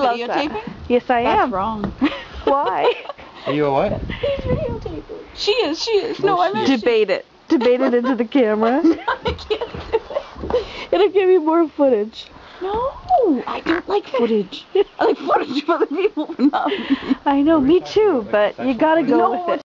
loves that. Yes, I That's am. wrong. Why? Are you alright? what? He's videotaping. She is, she is. No, I'm. meant. Debate it. Debate it into the camera. I can't do it. It'll give you more footage. No, I don't like footage. I like footage of other people, but not me. I know, me too, but you gotta go with it.